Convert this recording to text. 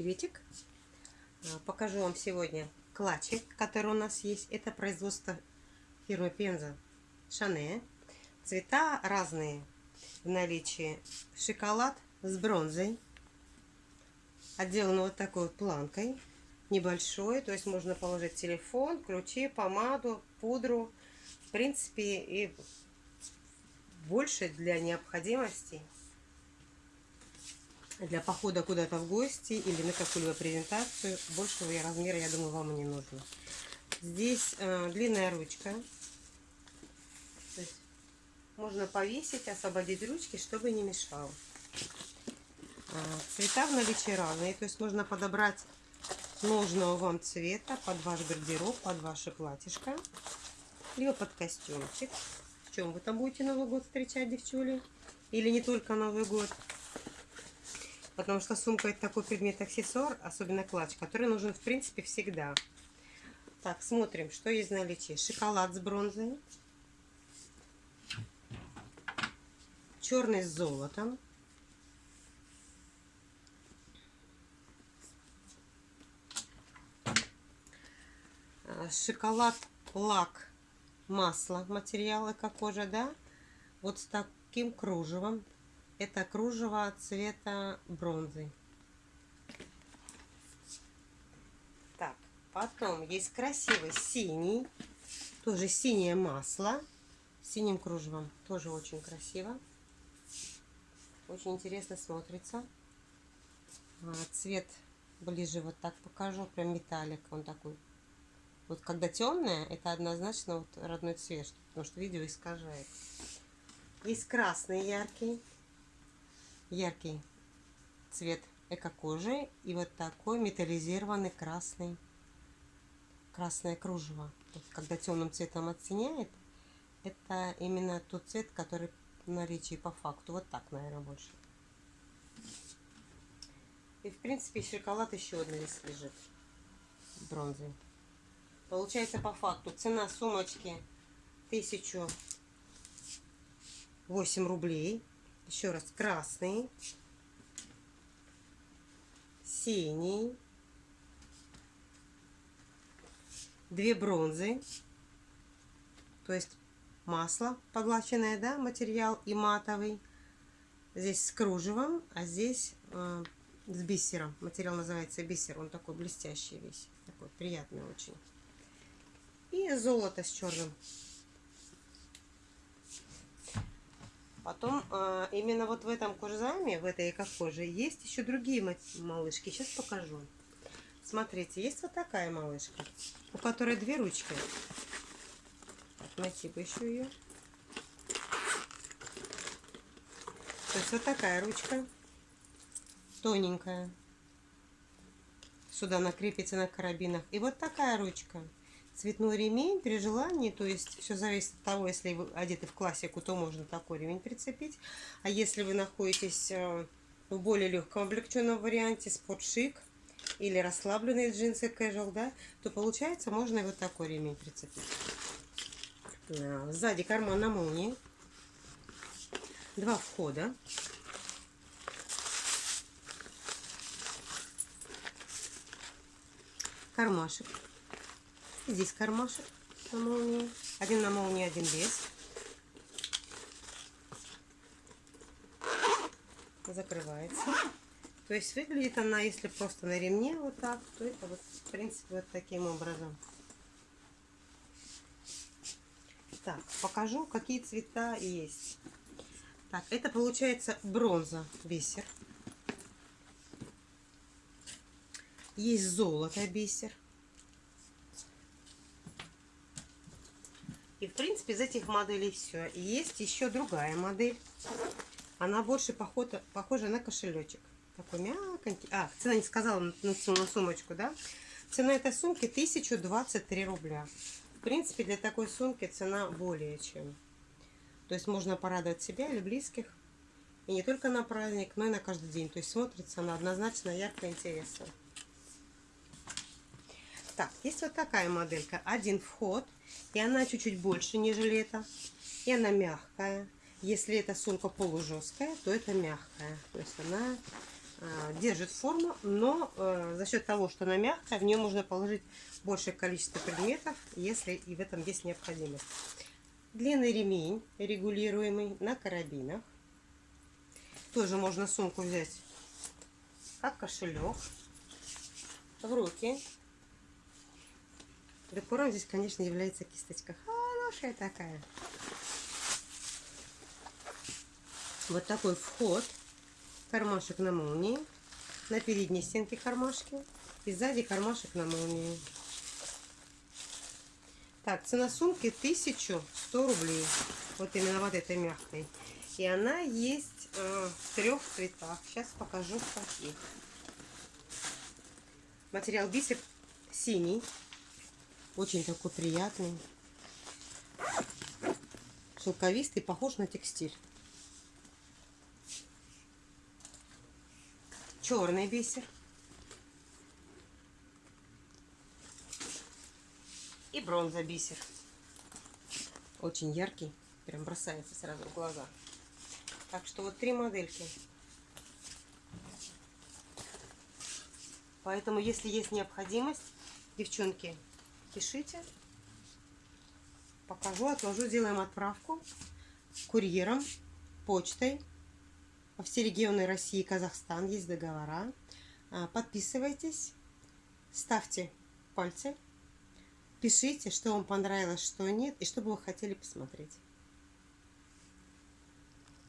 Приветик! А, покажу вам сегодня клатчик, который у нас есть. Это производство фирмы Пенза Шане. Цвета разные в наличии. Шоколад с бронзой. Отделан вот такой вот планкой. Небольшой, то есть можно положить телефон, ключи, помаду, пудру. В принципе, и больше для необходимости для похода куда-то в гости или на какую-либо презентацию. Большего размера, я думаю, вам не нужно. Здесь э, длинная ручка. Можно повесить, освободить ручки, чтобы не мешало. Э, цвета в наличии разные. То есть можно подобрать нужного вам цвета под ваш гардероб, под ваше платьишко. Либо под костюмчик. В чем вы там будете Новый год встречать, девчули? Или не только Новый год? Потому что сумка это такой предмет-аксессуар, особенно клатч, который нужен в принципе всегда. Так, смотрим, что есть наличии. Шоколад с бронзой. Черный с золотом. А, шоколад, лак, масло, материалы как кожа, да? Вот с таким кружевом. Это кружево цвета бронзы. Так, потом есть красивый синий. Тоже синее масло. Синим кружевом. Тоже очень красиво. Очень интересно смотрится. А, цвет ближе вот так покажу. Прям металлик. Он такой. Вот когда темное, это однозначно вот родной цвет. Потому что видео искажает. Есть красный яркий яркий цвет эко-кожи и вот такой металлизированный красный красное кружево. Вот когда темным цветом оттеняет, это именно тот цвет, который в наличии по факту. Вот так, наверное, больше. И, в принципе, шоколад еще одна здесь лежит. Бронзовый. Получается, по факту, цена сумочки 1008 рублей. Еще раз, красный, синий, две бронзы, то есть масло поглощенное, да, материал и матовый. Здесь с кружевом, а здесь э, с бисером. Материал называется бисер, он такой блестящий весь, такой приятный очень. И золото с черным Потом э, именно вот в этом кожзаме, в этой эко-коже, есть еще другие малышки. Сейчас покажу. Смотрите, есть вот такая малышка, у которой две ручки. Найти бы еще ее. То есть вот такая ручка, тоненькая. Сюда накрепится на карабинах. И вот такая ручка цветной ремень при желании, то есть все зависит от того, если вы одеты в классику, то можно такой ремень прицепить. А если вы находитесь э, в более легком облегченном варианте, спортшик или расслабленные джинсы casual, да, то получается можно и вот такой ремень прицепить. Сзади карман на молнии. Два входа. Кармашек. Здесь кармашек на молнии. Один на молнии, один без. Закрывается. То есть выглядит она, если просто на ремне вот так, то это вот, в принципе, вот таким образом. Так, покажу, какие цвета есть. Так, это получается бронза, бисер. Есть золото, бисер. И в принципе из этих моделей все. есть еще другая модель. Она больше похожа, похожа на кошелечек. Такой мягонький. А, цена не сказала на, на сумочку, да? Цена этой сумки 1023 рубля. В принципе, для такой сумки цена более чем. То есть можно порадовать себя или близких. И не только на праздник, но и на каждый день. То есть смотрится она однозначно ярко и интересно. Так, есть вот такая моделька. Один вход. И она чуть-чуть больше, нежели это. И она мягкая. Если эта сумка полужесткая, то это мягкая. То есть она э, держит форму, но э, за счет того, что она мягкая, в нее можно положить большее количество предметов, если и в этом есть необходимость. Длинный ремень, регулируемый на карабинах. Тоже можно сумку взять как кошелек в руки. Декором здесь, конечно, является кисточка. Хорошая такая. Вот такой вход. Кармашек на молнии. На передней стенке кармашки. И сзади кармашек на молнии. Так, цена сумки 1100 рублей. Вот именно вот этой мягкой. И она есть э, в трех цветах. Сейчас покажу в каких. Материал бисер синий. Очень такой приятный. Шелковистый, похож на текстиль. Черный бисер. И бронза бисер. Очень яркий. Прям бросается сразу в глаза. Так что вот три модельки. Поэтому, если есть необходимость, девчонки, пишите. Покажу, отложу, сделаем отправку курьером, почтой во все регионы России и Казахстан. Есть договора. А, подписывайтесь, ставьте пальцы, пишите, что вам понравилось, что нет, и что бы вы хотели посмотреть.